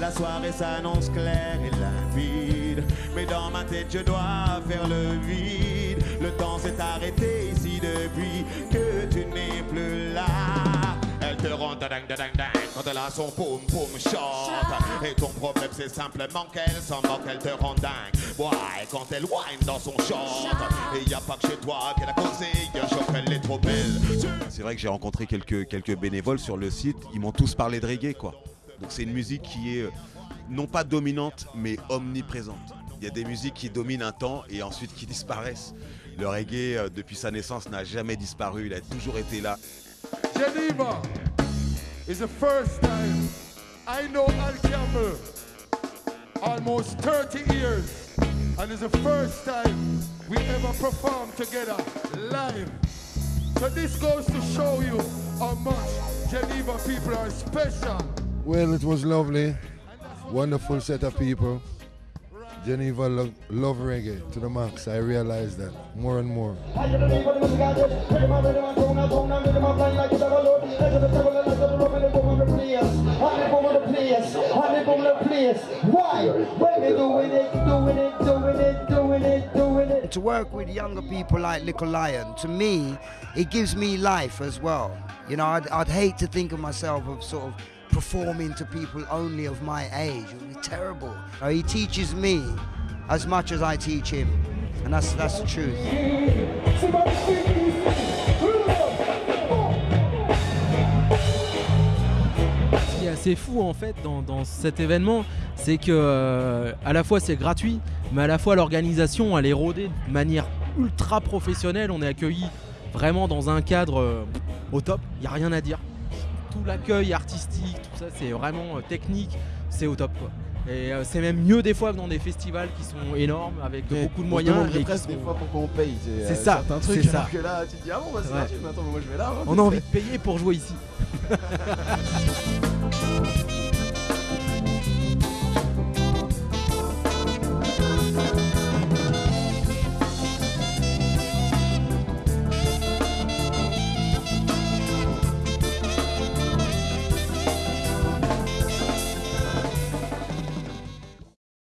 La soirée s'annonce claire et limpide. Mais dans ma tête, je dois faire le vide. Le temps s'est arrêté ici depuis que tu n'es plus là. Elle te rend ding ding ding quand elle a son poum poum shot. Et ton problème c'est simplement qu'elle s'en moque, elle te rend dingue. Ouais, quand elle whine dans son short. Et y a pas que chez toi qu'elle a causé un choc, elle est trop belle. C'est vrai que j'ai rencontré quelques, quelques bénévoles sur le site, ils m'ont tous parlé de reggae quoi. Donc c'est une musique qui est euh, non pas dominante mais omniprésente. Il y a des musiques qui dominent un temps et ensuite qui disparaissent. Le reggae euh, depuis sa naissance n'a jamais disparu, il a toujours été là. Geneva is the first time I know Al Campbell almost 30 years and it's the first time we ever performed together live. So this goes to show you how much Geneva people are special. Well, it was lovely. Wonderful set of people. Geneva lo love reggae to the max. I realized that more and more. To work with younger people like Little Lion, to me, it gives me life as well. You know, I'd, I'd hate to think of myself of sort of performing to people only of my age. It would be terrible. He teaches me as much as I teach him, and that's that's the truth. Assez fou en fait dans, dans cet événement, c'est que euh, à la fois c'est gratuit, mais à la fois l'organisation elle est rodée de manière ultra professionnelle. On est accueilli vraiment dans un cadre euh, au top. Il n'y a rien à dire. Tout l'accueil artistique, tout ça, c'est vraiment euh, technique. C'est au top quoi. Et euh, c'est même mieux des fois que dans des festivals qui sont énormes avec Mais beaucoup de on moyens. demanderait et presque sont- des fois pourquoi on paye. C'est euh, ça, certains trucs, c'est ça. alors que là, tu te dis, ah bon, bah c'est gratuit, mais attends, mais moi je vais là. hein, On a envie de payer pour jouer ici.